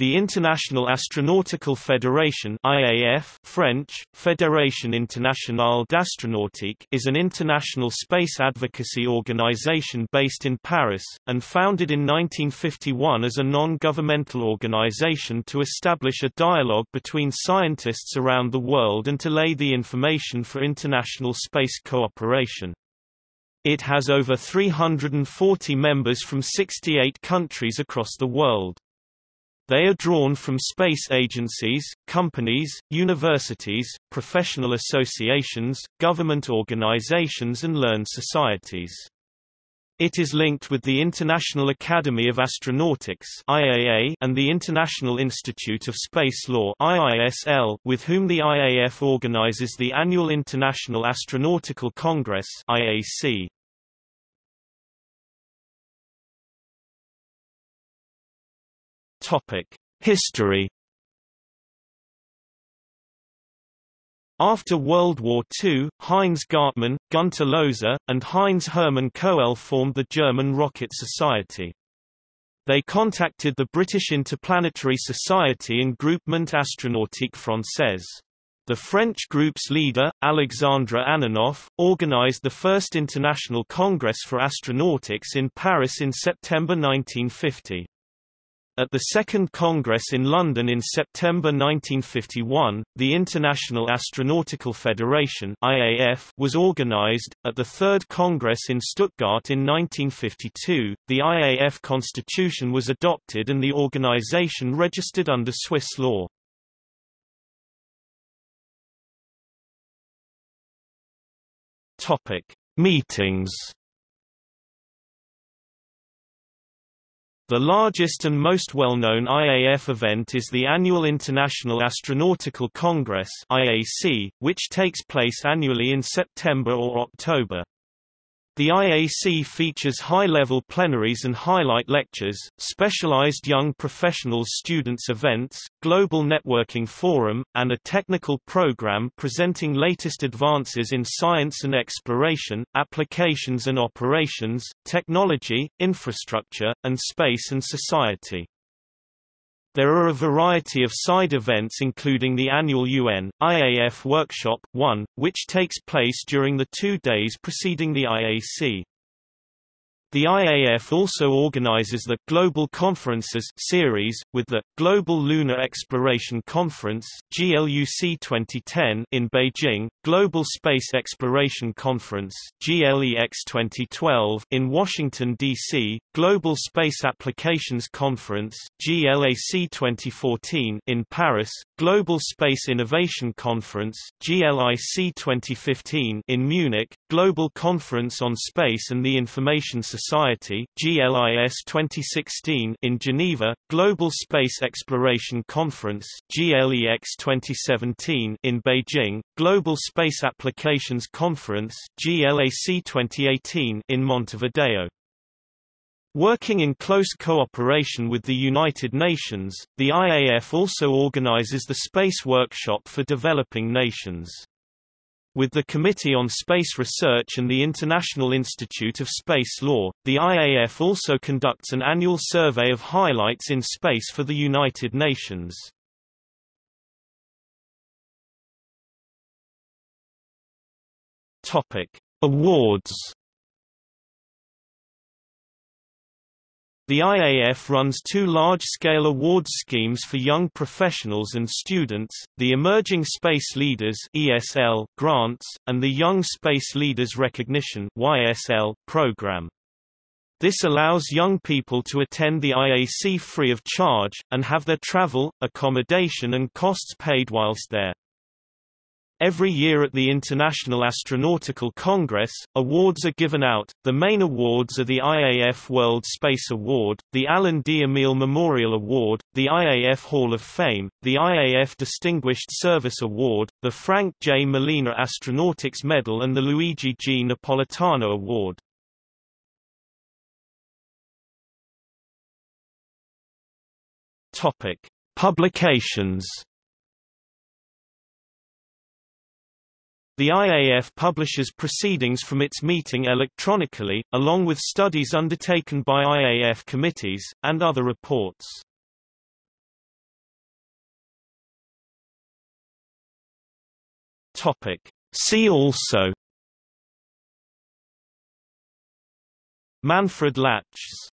The International Astronautical Federation IAF French, Fédération Internationale d'Astronautique is an international space advocacy organization based in Paris, and founded in 1951 as a non-governmental organization to establish a dialogue between scientists around the world and to lay the information for international space cooperation. It has over 340 members from 68 countries across the world. They are drawn from space agencies, companies, universities, professional associations, government organizations and learned societies. It is linked with the International Academy of Astronautics IAA and the International Institute of Space Law IISL, with whom the IAF organizes the annual International Astronautical Congress IAC. Topic: History. After World War II, Heinz Gartmann, Gunter Lohse, and Heinz Hermann Koelle formed the German Rocket Society. They contacted the British Interplanetary Society and Groupement Astronautique Française. The French group's leader, Alexandre Ananoff, organized the first International Congress for Astronautics in Paris in September 1950. At the Second Congress in London in September 1951, the International Astronautical Federation (IAF) was organized. At the Third Congress in Stuttgart in 1952, the IAF constitution was adopted and the organization registered under Swiss law. Topic: Meetings The largest and most well-known IAF event is the annual International Astronautical Congress IAC, which takes place annually in September or October. The IAC features high-level plenaries and highlight lectures, specialized young professionals students events, global networking forum, and a technical program presenting latest advances in science and exploration, applications and operations, technology, infrastructure, and space and society. There are a variety of side events including the annual UN, IAF Workshop 1, which takes place during the two days preceding the IAC. The IAF also organizes the Global Conferences series, with the Global Lunar Exploration Conference (GLUC 2010) in Beijing, Global Space Exploration Conference (GLEX 2012) in Washington D.C., Global Space Applications Conference (GLAC 2014) in Paris, Global Space Innovation Conference (GLIC 2015) in Munich, Global Conference on Space and the Information Society GLIS 2016 in Geneva, Global Space Exploration Conference GLEX 2017 in Beijing, Global Space Applications Conference GLAC 2018 in Montevideo. Working in close cooperation with the United Nations, the IAF also organizes the Space Workshop for Developing Nations. With the Committee on Space Research and the International Institute of Space Law, the IAF also conducts an annual survey of highlights in space for the United Nations. Awards The IAF runs two large-scale awards schemes for young professionals and students, the Emerging Space Leaders ESL grants, and the Young Space Leaders Recognition YSL program. This allows young people to attend the IAC free of charge, and have their travel, accommodation and costs paid whilst there. Every year at the International Astronautical Congress, awards are given out. The main awards are the IAF World Space Award, the Allan D. Emil Memorial Award, the IAF Hall of Fame, the IAF Distinguished Service Award, the Frank J. Malina Astronautics Medal and the Luigi G. Napolitano Award. Topic: Publications The IAF publishes proceedings from its meeting electronically, along with studies undertaken by IAF committees, and other reports. See also Manfred Lachs.